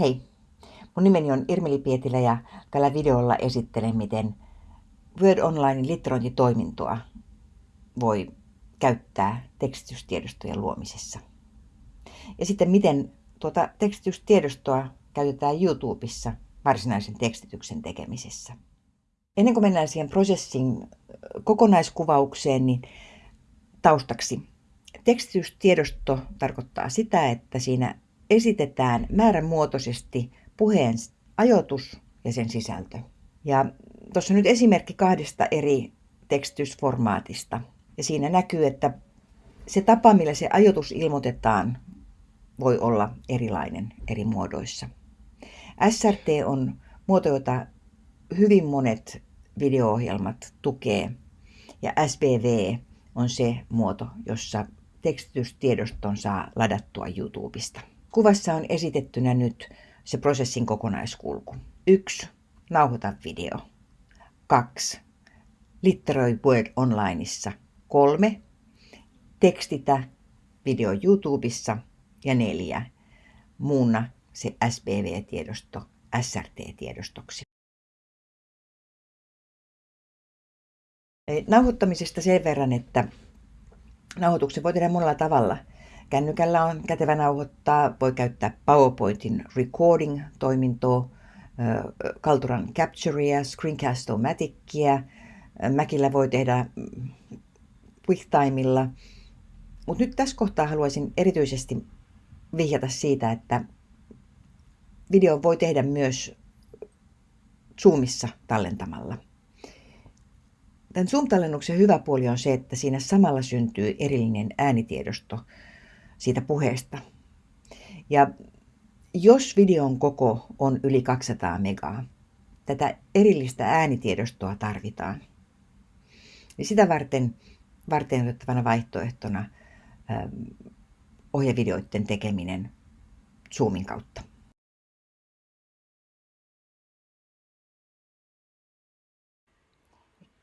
Hei, mun nimeni on Irmeli Pietilä ja tällä videolla esittelen, miten Word Onlinein litterointitoimintoa voi käyttää tekstitystiedostojen luomisessa. Ja sitten miten tuota tekstitystiedostoa käytetään YouTubessa varsinaisen tekstityksen tekemisessä. Ennen kuin mennään siihen prosessin kokonaiskuvaukseen, niin taustaksi. Tekstitystiedosto tarkoittaa sitä, että siinä esitetään määränmuotoisesti puheen ajoitus ja sen sisältö. Ja tuossa nyt esimerkki kahdesta eri tekstitysformaatista. Ja siinä näkyy, että se tapa, millä se ajoitus ilmoitetaan, voi olla erilainen eri muodoissa. SRT on muoto, jota hyvin monet video-ohjelmat tukee, ja SBV on se muoto, jossa tekstitystiedoston saa ladattua YouTubesta. Kuvassa on esitettynä nyt se prosessin kokonaiskulku. 1. Nauhoita video. 2. Litteroi Word Onlineissa. 3. Tekstitä video YouTubessa. Ja 4. Muunna se SPV-tiedosto SRT-tiedostoksi. Nauhoittamisesta sen verran, että nauhoituksen voi tehdä monella tavalla – Kännykällä on kätevä nauhoittaa, voi käyttää PowerPointin recording-toimintoa, Kalturan Capturea, Screencast-O-Maticia, Mäkillä voi tehdä mm, QuickTimella. Mutta nyt tässä kohtaa haluaisin erityisesti vihjata siitä, että video voi tehdä myös Zoomissa tallentamalla. Tämän Zoom-tallennuksen hyvä puoli on se, että siinä samalla syntyy erillinen äänitiedosto, siitä puheesta. Ja jos videon koko on yli 200 megaa, tätä erillistä äänitiedostoa tarvitaan. Ja sitä varten varten otettavana vaihtoehtona ähm, ohjevideoiden tekeminen Zoomin kautta.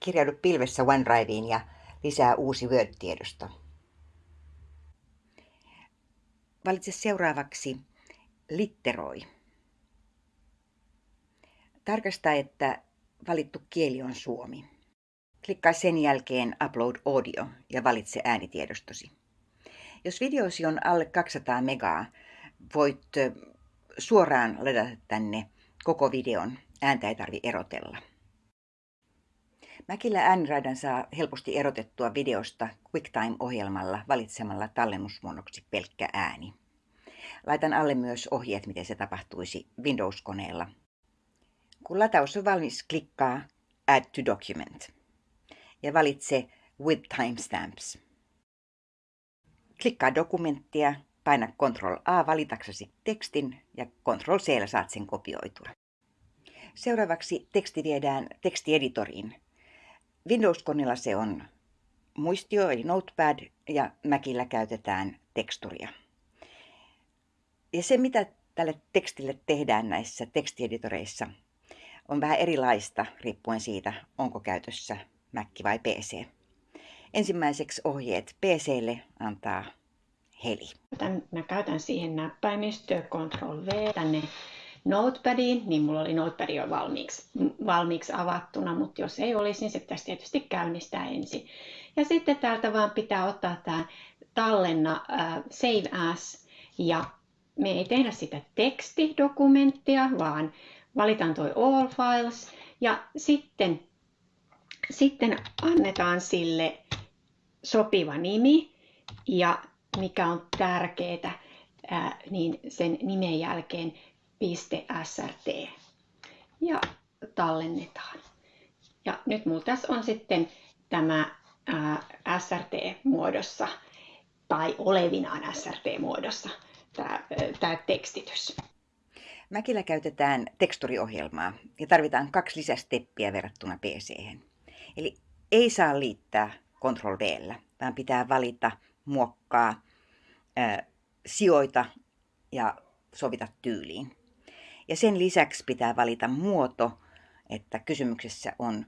Kirjaudu pilvessä OneDriveen ja lisää uusi Word-tiedosto. Valitse seuraavaksi litteroi. Tarkasta, että valittu kieli on suomi. Klikkaa sen jälkeen Upload Audio ja valitse äänitiedostosi. Jos videosi on alle 200 megaa, voit suoraan ladata tänne koko videon. Ääntä ei tarvi erotella. Mäkillä ääniraidan saa helposti erotettua videosta QuickTime-ohjelmalla valitsemalla tallennusmuonnoksi pelkkä ääni. Laitan alle myös ohjeet, miten se tapahtuisi Windows-koneella. Kun lataus on valmis, klikkaa Add to Document ja valitse With Timestamps. Klikkaa dokumenttia, paina Ctrl A valitaksesi tekstin ja Ctrl C saat sen kopioitua. Seuraavaksi teksti viedään tekstieditoriin Windows-koneella se on muistio eli Notepad ja Macillä käytetään teksturia. Ja se, mitä tälle tekstille tehdään näissä tekstieditoreissa, on vähän erilaista riippuen siitä, onko käytössä Mac vai PC. Ensimmäiseksi ohjeet PClle antaa Heli. Mä käytän siihen näppäimistöä Ctrl V tänne Notepadiin, niin mulla oli Notepad jo valmiiksi, valmiiksi avattuna, mutta jos ei olisi, niin se pitäisi tietysti käynnistää ensin. Ja sitten täältä vaan pitää ottaa tämä tallenna uh, Save As, ja me ei tehdä sitä tekstidokumenttia, vaan valitaan toi All Files, ja sitten, sitten annetaan sille sopiva nimi, ja mikä on tärkeää, niin sen nimen jälkeen .srt ja tallennetaan. Ja nyt mulla tässä on sitten tämä SRT-muodossa tai olevinaan SRT-muodossa tämä, tämä tekstitys. Mäkillä käytetään teksturiohjelmaa ja tarvitaan kaksi lisästeppiä verrattuna pc -hän. Eli ei saa liittää Ctrl V, vaan pitää valita, muokkaa, ää, sijoita ja sovita tyyliin. Ja sen lisäksi pitää valita muoto, että kysymyksessä on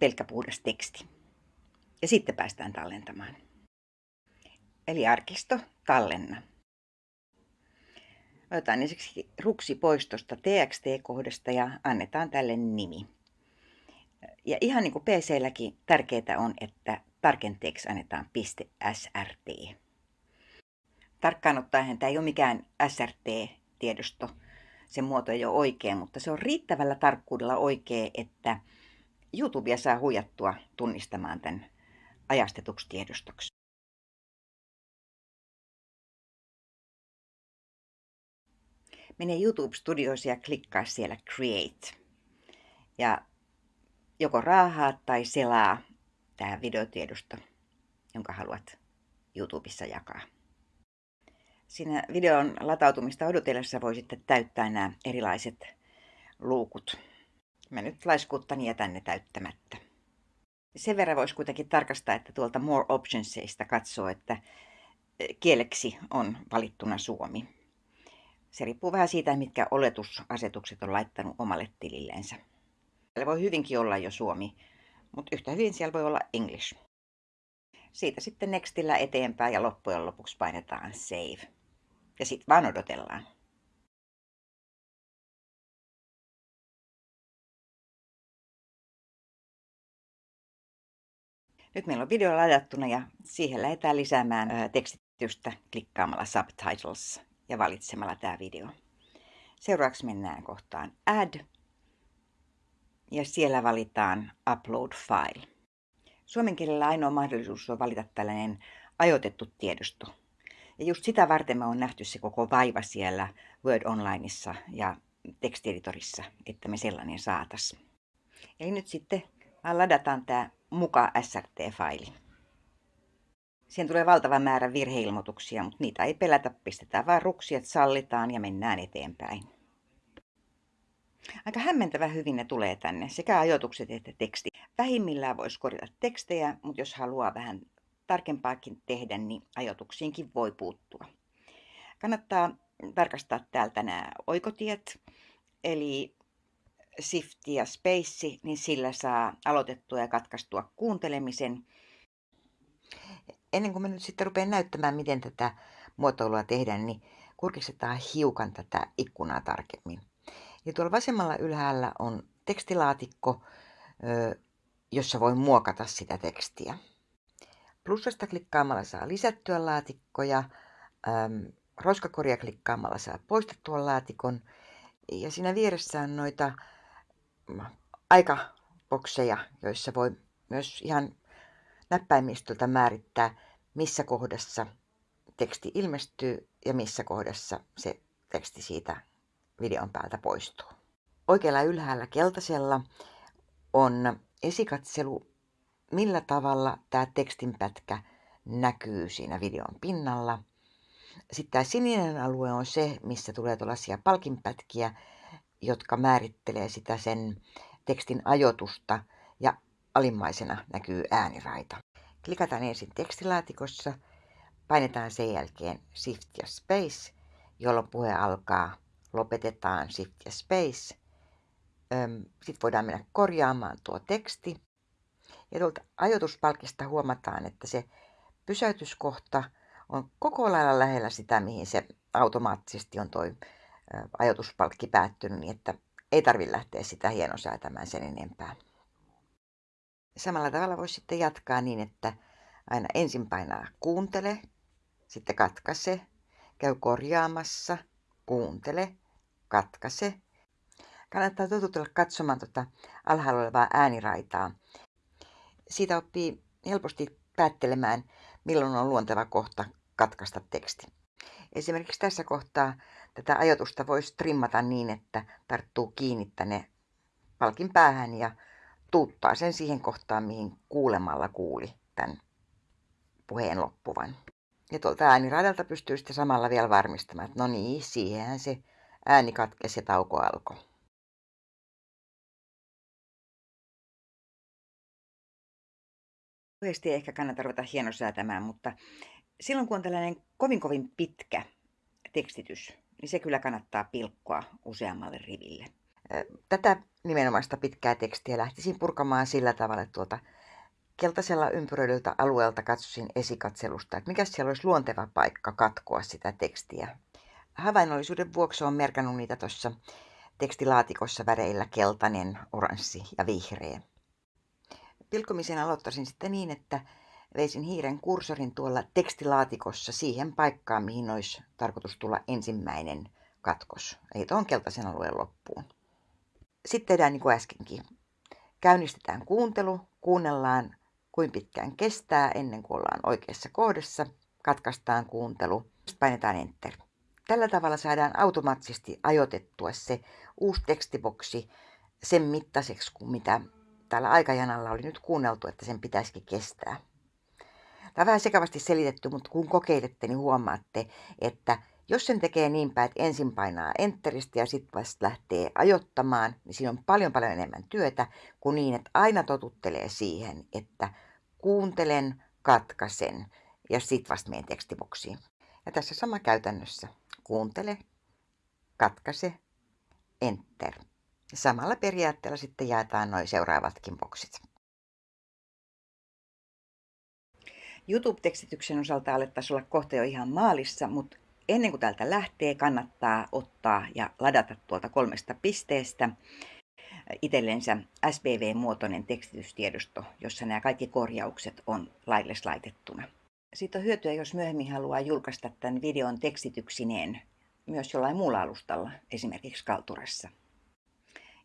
pelkkä puhdas teksti. Ja sitten päästään tallentamaan. Eli arkisto, tallenna. Otetaan ensiksi ruksi pois tuosta TXT-kohdasta ja annetaan tälle nimi. Ja ihan niin kuin PC-lläkin tärkeää on, että tarkenteeksi annetaan .srt. Tarkkaan ottaen tämä ei ole mikään SRT-tiedosto, sen muoto ei ole oikea, mutta se on riittävällä tarkkuudella oikea, että YouTubea saa huijattua tunnistamaan tämän ajastetuksi tiedostoksi. Mene YouTube Studios ja klikkaa siellä Create. Ja joko raahaa tai selaa tämä videotiedosto, jonka haluat YouTubessa jakaa. Siinä videon latautumista odotellessa voi sitten täyttää nämä erilaiset luukut. Mä nyt laiskuuttani jätän ne täyttämättä. Sen verran voisi kuitenkin tarkastaa, että tuolta More Optionsista katsoo, että kieleksi on valittuna suomi. Se riippuu vähän siitä, mitkä oletusasetukset on laittanut omalle tililleensä. Siellä voi hyvinkin olla jo suomi, mutta yhtä hyvin siellä voi olla English. Siitä sitten Nextillä eteenpäin ja loppujen lopuksi painetaan Save. Ja sitten vaan odotellaan. Nyt meillä on video ladattuna ja siihen lähdetään lisäämään tekstitystä klikkaamalla Subtitles ja valitsemalla tämä video. Seuraavaksi mennään kohtaan Add ja siellä valitaan Upload File. Suomen kielellä ainoa mahdollisuus on valita tällainen ajoitettu tiedosto. Ja just sitä varten me on nähty se koko vaiva siellä Word Onlineissa ja tekstieditorissa, että me sellainen saatas. Eli nyt sitten vaan ladataan tämä muka SRT-faili. Siihen tulee valtava määrä virheilmoituksia, mutta niitä ei pelätä, pistetään vaan ruksiat sallitaan ja mennään eteenpäin. Aika hämmentävä hyvin ne tulee tänne, sekä ajoitukset että teksti. Vähimmillään voisi korjata tekstejä, mutta jos haluaa vähän tarkempaakin tehdä, niin ajoituksiinkin voi puuttua. Kannattaa tarkastaa täältä nämä oikotiet, eli Shift ja Space, niin sillä saa aloitettua ja katkaistua kuuntelemisen. Ennen kuin mä nyt sitten rupean näyttämään, miten tätä muotoilua tehdään, niin kurkistetaan hiukan tätä ikkunaa tarkemmin. Ja tuolla vasemmalla ylhäällä on tekstilaatikko, jossa voi muokata sitä tekstiä. Plussasta klikkaamalla saa lisättyä laatikkoja, roskakoria klikkaamalla saa poistettua laatikon. Ja siinä vieressä on noita aikabokseja, joissa voi myös ihan näppäimistöltä määrittää, missä kohdassa teksti ilmestyy ja missä kohdassa se teksti siitä videon päältä poistuu. Oikealla ylhäällä keltaisella on esikatselu, millä tavalla tämä tekstinpätkä näkyy siinä videon pinnalla. Sitten tämä sininen alue on se, missä tulee tuollaisia palkinpätkiä, jotka määrittelee sitä sen tekstin ajoitusta ja alimmaisena näkyy ääniraita. Klikataan ensin tekstilaatikossa, painetaan sen jälkeen Shift ja Space, jolloin puhe alkaa lopetetaan Shift ja Space. Sitten voidaan mennä korjaamaan tuo teksti. Ja tuolta ajoituspalkista huomataan, että se pysäytyskohta on koko lailla lähellä sitä, mihin se automaattisesti on tuo ajoituspalkki päättynyt, niin että ei tarvitse lähteä sitä hienosäätämään sen enempää. Samalla tavalla voisi sitten jatkaa niin, että aina ensin painaa kuuntele, sitten katkaise, käy korjaamassa, kuuntele, katkaise. Kannattaa totutella katsomaan tuota alhaalla olevaa ääniraitaa. Siitä oppii helposti päättelemään, milloin on luonteva kohta katkaista teksti. Esimerkiksi tässä kohtaa tätä ajatusta voisi trimmata niin, että tarttuu kiinni tänne palkin päähän ja tuuttaa sen siihen kohtaan, mihin kuulemalla kuuli tämän puheen loppuvan. Ja tuolta ääniraidalta pystyy sitten samalla vielä varmistamaan, että no niin, siihenhän se ääni katkesi ja tauko alkoi. Lyhyesti ei ehkä kannata ruveta hienosäätämään, mutta silloin kun on tällainen kovin kovin pitkä tekstitys, niin se kyllä kannattaa pilkkoa useammalle riville. Tätä nimenomaista pitkää tekstiä lähtisin purkamaan sillä tavalla, että tuolta keltaisella ympyröidyltä alueelta katsoisin esikatselusta, että mikä siellä olisi luonteva paikka katkoa sitä tekstiä. Havainnollisuuden vuoksi olen merkannut niitä tuossa tekstilaatikossa väreillä keltainen, oranssi ja vihreä. Pilkkomisen aloittaisin sitten niin, että veisin hiiren kursorin tuolla tekstilaatikossa siihen paikkaan, mihin olisi tarkoitus tulla ensimmäinen katkos, eli tuon keltaisen alueen loppuun. Sitten tehdään niin kuin äskenkin. Käynnistetään kuuntelu, kuunnellaan kuin pitkään kestää ennen kuin ollaan oikeassa kohdassa, katkaistaan kuuntelu, sitten painetaan enter. Tällä tavalla saadaan automaattisesti ajoitettua se uusi tekstiboksi sen mittaiseksi kuin mitä täällä aikajanalla oli nyt kuunneltu, että sen pitäisikin kestää. Tämä on vähän sekavasti selitetty, mutta kun kokeilette, niin huomaatte, että jos sen tekee niin päin, että ensin painaa enteristä ja sitten vasta lähtee ajottamaan, niin siinä on paljon paljon enemmän työtä kuin niin, että aina totuttelee siihen, että kuuntelen, katkaisen ja sitten vasta menen tekstiboksiin. Ja tässä sama käytännössä. Kuuntele, katkaise, enter. Ja samalla periaatteella sitten jaetaan noin seuraavatkin boksit. YouTube-tekstityksen osalta alettaisiin olla kohta jo ihan maalissa, mutta ennen kuin täältä lähtee, kannattaa ottaa ja ladata tuolta kolmesta pisteestä itsellensä SPV-muotoinen tekstitystiedosto, jossa nämä kaikki korjaukset on laille laitettuna. Siitä on hyötyä, jos myöhemmin haluaa julkaista tämän videon tekstityksineen myös jollain muulla alustalla, esimerkiksi Kalturassa.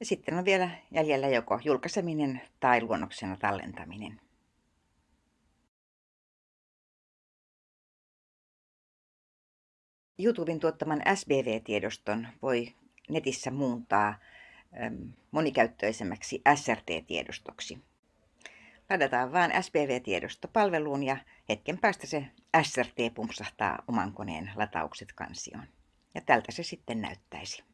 Ja sitten on vielä jäljellä joko julkaiseminen tai luonnoksena tallentaminen. YouTuben tuottaman SBV-tiedoston voi netissä muuntaa monikäyttöisemmäksi SRT-tiedostoksi. Ladataan vain SPV-tiedosto palveluun ja hetken päästä se SRT pumpsahtaa oman koneen lataukset kansioon. Ja tältä se sitten näyttäisi.